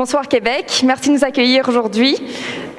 Bonsoir Québec, merci de nous accueillir aujourd'hui.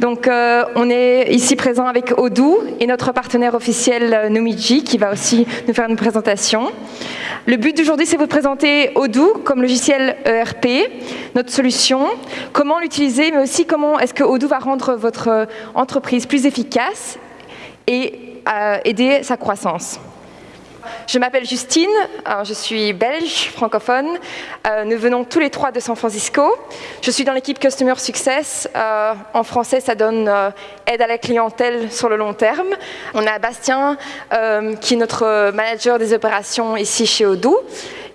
Donc, euh, on est ici présent avec Odoo et notre partenaire officiel euh, Numidji qui va aussi nous faire une présentation. Le but d'aujourd'hui, c'est de vous présenter Odoo comme logiciel ERP, notre solution, comment l'utiliser, mais aussi comment est-ce que Odoo va rendre votre euh, entreprise plus efficace et aider sa croissance. Je m'appelle Justine, euh, je suis belge, francophone. Euh, nous venons tous les trois de San Francisco. Je suis dans l'équipe Customer Success. Euh, en français, ça donne aide à la clientèle sur le long terme. On a Bastien, qui est notre manager des opérations ici chez Odoo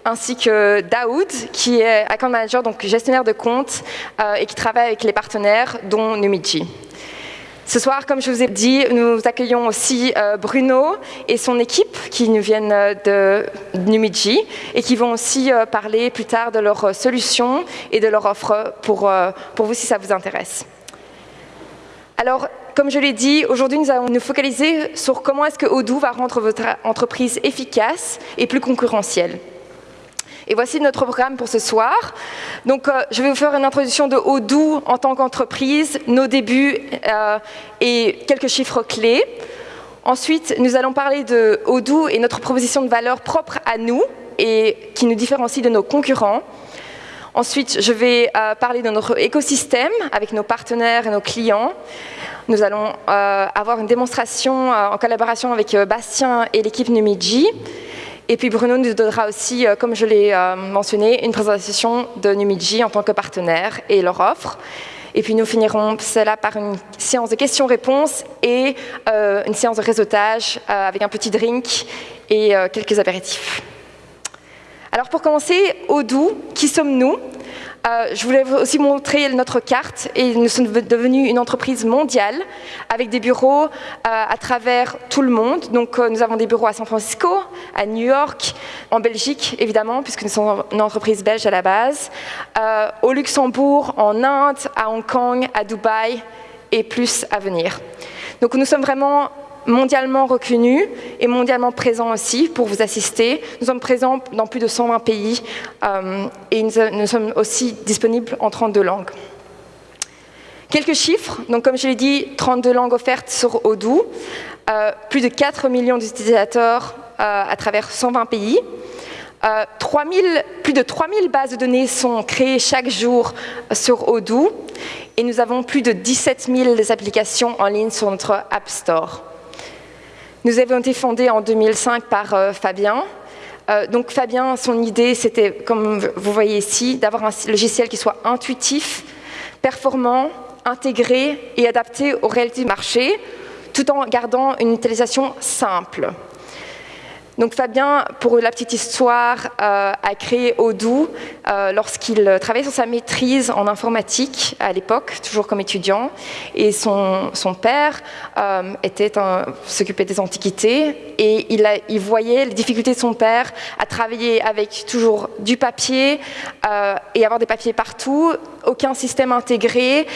ainsi que Daoud, qui est account manager, donc gestionnaire de compte, et qui travaille avec les partenaires, dont Numidji. Ce soir, comme je vous ai dit, nous accueillons aussi euh, Bruno et son équipe qui nous viennent euh, de Numidji et qui vont aussi euh, parler plus tard de leurs solutions et de leur offre pour, pour vous si ça vous intéresse. Alors, comme je l'ai dit, aujourd'hui nous allons nous focaliser sur comment est-ce que Odoo va rendre votre entreprise efficace et plus concurrentielle. Et voici notre programme pour ce soir. Donc, euh, je vais vous faire une introduction de Odoo en tant qu'entreprise, nos débuts euh, et quelques chiffres clés. Ensuite, nous allons parler de Odoo et notre proposition de valeur propre à nous et qui nous différencie de nos concurrents. Ensuite, je vais euh, parler de notre écosystème avec nos partenaires et nos clients. Nous allons avoir une démonstration en collaboration avec Bastien et l'équipe Numidji. Et puis Bruno nous donnera aussi, euh, comme je l'ai euh, mentionné, une présentation de Numidji en tant que partenaire et leur offre. Et puis nous finirons cela par une séance de questions-réponses et euh, une séance de réseautage avec un petit drink et quelques apéritifs. Alors pour commencer, Odoo, qui sommes-nous? Euh, je voulais aussi montrer notre carte et nous sommes devenus une entreprise mondiale avec des bureaux euh, à travers tout le monde. Donc euh, nous avons des bureaux à San Francisco, à New York, en Belgique évidemment puisque nous sommes une entreprise belge à la base, au Luxembourg, en Inde, à Hong Kong, à Dubaï et plus à venir. Donc nous sommes vraiment mondialement reconnus et mondialement présents aussi pour vous assister. Nous sommes présents dans plus de 120 pays euh, et nous, sommes aussi disponibles en 32 langues. Quelques chiffres, donc comme je l'ai dit, 32 langues offertes sur Odoo, euh, plus de 4 millions d'utilisateurs euh, à travers 120 pays. 3000, plus de 3000 bases de données sont créées chaque jour sur Odoo et nous avons plus de 17 000 applications en ligne sur notre App Store. Nous avons été fondés en 2005 par euh, Fabien. Euh, donc Fabien, son idée, c'était, comme vous voyez ici, d'avoir un logiciel qui soit intuitif, performant, intégré et adapté aux réalités du marché, tout en gardant une utilisation simple. Donc Fabien, pour la petite histoire, euh, a créé Odoo euh, lorsqu'il travaillait sur sa maîtrise en informatique à l'époque, toujours comme étudiant, et son, père euh, s'occupait des antiquités, et il, a, il, voyait les difficultés de son père à travailler avec toujours du papier et avoir des papiers partout, aucun système intégré,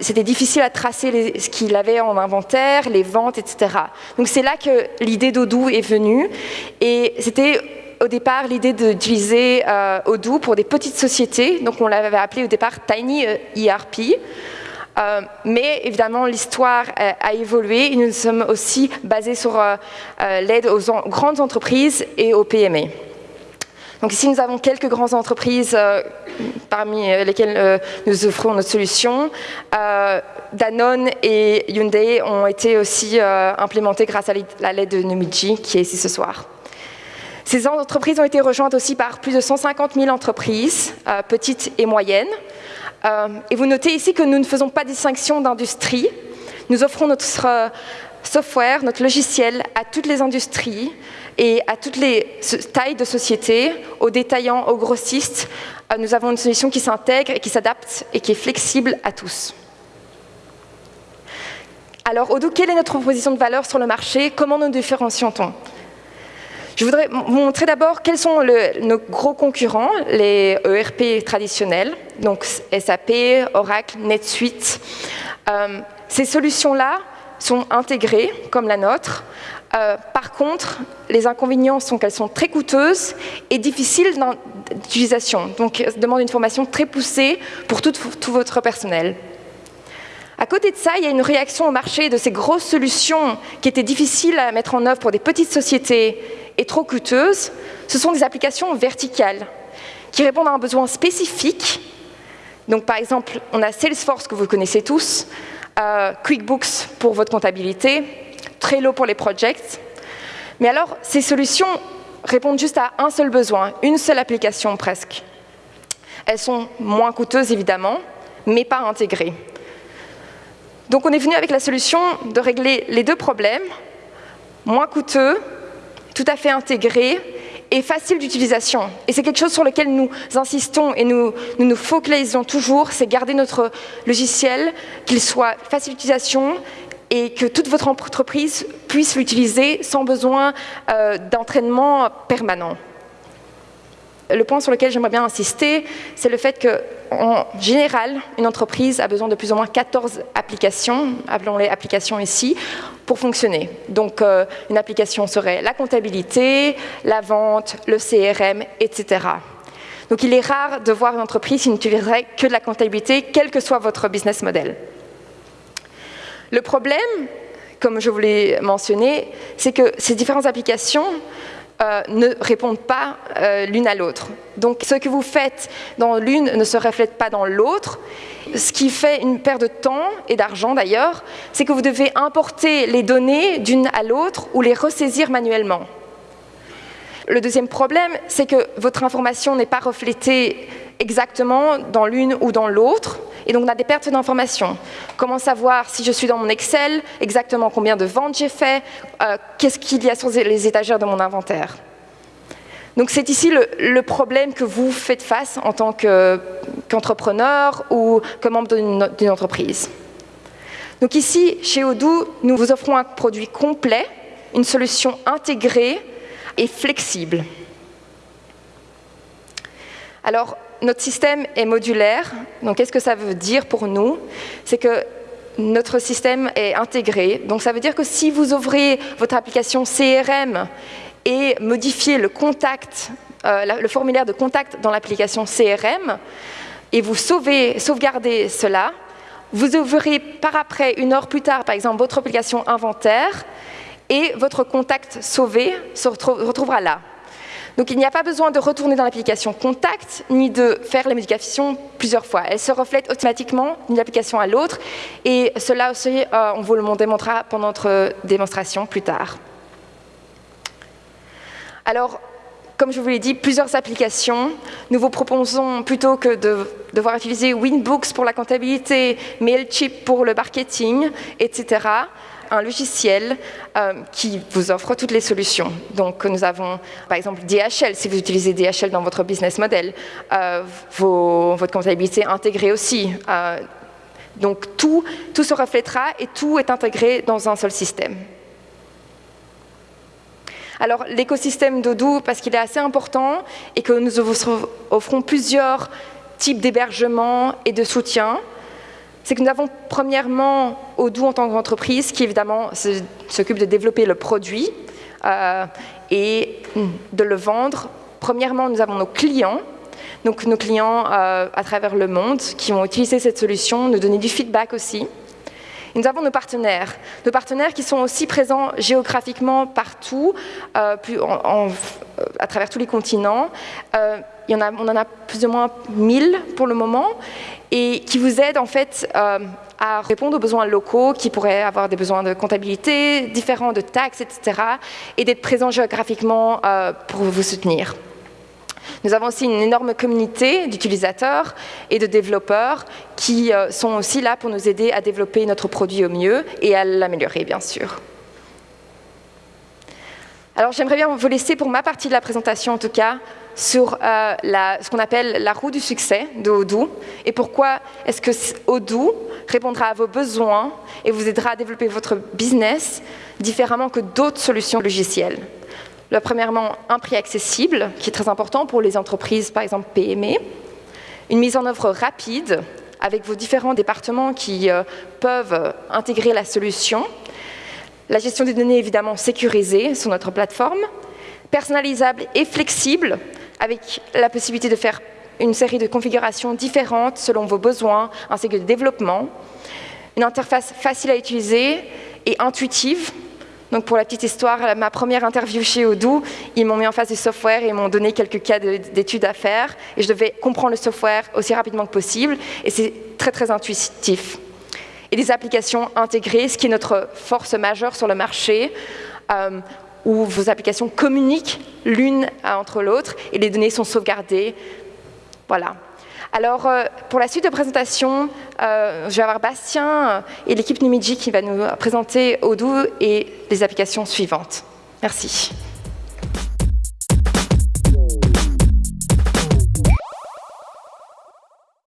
c'était difficile à tracer ce qu'il avait en inventaire, les ventes, etc. Donc c'est là que l'idée d'Odoo est venue, et c'était au départ l'idée d'utiliser euh, Odoo pour des petites sociétés, donc on l'avait appelé au départ Tiny ERP. Euh, euh, mais évidemment, l'histoire a évolué et nous sommes aussi basés sur l'aide aux grandes entreprises et aux PME. Donc ici, nous avons quelques grandes entreprises parmi lesquelles nous offrons notre solution. Danone et Hyundai ont été aussi implémentés grâce à l'aide de Numidji, qui est ici ce soir. Ces entreprises ont été rejointes aussi par plus de 150 000 entreprises, euh, petites et moyennes. Euh, et vous notez ici que nous ne faisons pas distinction d'industrie. Nous offrons notre euh, software, notre logiciel à toutes les industries et à toutes les tailles de société, aux détaillants, aux grossistes. nous avons une solution qui s'intègre et qui s'adapte et qui est flexible à tous. Alors, Odoo, quelle est notre proposition de valeur sur le marché? Comment nous différencions-on? Je voudrais vous montrer d'abord quels sont nos gros concurrents, les ERP traditionnels, donc SAP, Oracle, NetSuite. Euh, ces solutions-là sont intégrées, comme la nôtre, Euh, par contre, les inconvénients sont qu'elles sont très coûteuses et difficiles d'utilisation, donc demandent une formation très poussée pour tout, tout votre personnel. À côté de ça, il y a une réaction au marché de ces grosses solutions qui étaient difficiles à mettre en œuvre pour des petites sociétés et trop coûteuses. Ce sont des applications verticales qui répondent à un besoin spécifique. Donc, par exemple, on a Salesforce que vous connaissez tous, euh, QuickBooks pour votre comptabilité, Trello pour les projects. Mais alors, ces solutions répondent juste à un seul besoin, une seule application presque. Elles sont moins coûteuses, évidemment, mais pas intégrées. Donc on est venu avec la solution de régler les deux problèmes, moins coûteux, tout à fait intégré et facile d'utilisation. Et c'est quelque chose sur lequel nous insistons et nous nous, focalisons toujours, c'est garder notre logiciel, qu'il soit facile d'utilisation et que toute votre entreprise puisse l'utiliser sans besoin euh, d'entraînement permanent. Le point sur lequel j'aimerais bien insister, c'est le fait qu'en général, une entreprise a besoin de plus ou moins 14 applications, appelons-les applications ici, pour fonctionner. Donc, euh, une application serait la comptabilité, la vente, le CRM, etc. Donc, il est rare de voir une entreprise qui n'utiliserait que de la comptabilité, quel que soit votre business model. Le problème, comme je vous l'ai mentionné, c'est que ces différentes applications euh, ne répondent pas euh, l'une à l'autre. Donc ce que vous faites dans l'une ne se reflète pas dans l'autre. Ce qui fait une perte de temps et d'argent d'ailleurs, c'est que vous devez importer les données d'une à l'autre ou les ressaisir manuellement. Le deuxième problème, c'est que votre information n'est pas reflétée exactement dans l'une ou dans l'autre, et donc on a des pertes d'informations. Comment savoir si je suis dans mon Excel, exactement combien de ventes j'ai fait, euh, qu'est-ce qu'il y a sur les étagères de mon inventaire? Donc c'est ici le, problème que vous faites face en tant qu'entrepreneur ou comme membre d'une entreprise. Donc ici, chez Odoo, nous vous offrons un produit complet, une solution intégrée et flexible. Alors, notre système est modulaire. Donc, qu'est-ce que ça veut dire pour nous? C'est que notre système est intégré. Donc, ça veut dire que si vous ouvrez votre application CRM et modifiez le contact, euh, le formulaire de contact dans l'application CRM, et vous sauvez, sauvegardez cela, vous ouvrirez par après, une heure plus tard, par exemple, votre application inventaire, et votre contact sauvé se retrouvera là. Donc il n'y a pas besoin de retourner dans l'application Contact, ni de faire les modifications plusieurs fois. Elle se reflète automatiquement d'une application à l'autre, et cela aussi, euh, on vous le démontrera pendant notre démonstration plus tard. Alors, comme je vous l'ai dit, plusieurs applications. Nous vous proposons, plutôt que de devoir utiliser Winbooks pour la comptabilité, MailChimp pour le marketing, etc., un logiciel euh, qui vous offre toutes les solutions. Donc nous avons par exemple DHL, si vous utilisez DHL dans votre business model, euh, votre comptabilité intégrée aussi. Euh, donc tout, tout se reflètera et tout est intégré dans un seul système. Alors l'écosystème d'Odoo, parce qu'il est assez important et que nous offrons plusieurs types d'hébergement et de soutien, c'est que nous avons premièrement Odoo en tant qu'entreprise qui évidemment s'occupe de développer le produit euh, et de le vendre. Premièrement, nous avons nos clients, donc nos clients euh, à travers le monde qui vont utiliser cette solution, nous donner du feedback aussi. Nous avons nos partenaires, nos partenaires qui sont aussi présents géographiquement partout, euh, à travers tous les continents. A, on en a plus ou moins 1000 pour le moment, et qui vous aident en fait euh, à répondre aux besoins locaux qui pourraient avoir des besoins de comptabilité, différents de taxes, etc. et d'être présents géographiquement euh, pour vous soutenir. Nous avons aussi une énorme communauté d'utilisateurs et de développeurs qui euh, sont aussi là pour nous aider à développer notre produit au mieux et à l'améliorer, bien sûr. Alors j'aimerais bien vous laisser pour ma partie de la présentation en tout cas sur euh, ce qu'on appelle la roue du succès de Odoo et pourquoi est-ce que Odoo répondra à vos besoins et vous aidera à développer votre business différemment que d'autres solutions logicielles. Le, premièrement, un prix accessible, qui est très important pour les entreprises, par exemple PME. Une mise en œuvre rapide, avec vos différents départements qui euh, peuvent intégrer la solution. La gestion des données évidemment sécurisée sur notre plateforme, personnalisable et flexible, avec la possibilité de faire une série de configurations différentes selon vos besoins, ainsi que de développement. Une interface facile à utiliser et intuitive. Donc pour la petite histoire, ma première interview chez Odoo, ils m'ont mis en face du software et m'ont donné quelques cas d'études à faire. Et je devais comprendre le software aussi rapidement que possible. Et c'est très très intuitif. Et des applications intégrées, ce qui est notre force majeure sur le marché. Euh, où vos applications communiquent l'une entre l'autre et les données sont sauvegardées. Voilà. Alors, euh, pour la suite de présentation, euh, je vais avoir Bastien et l'équipe Numidji qui va nous présenter Odoo et les applications suivantes. Merci.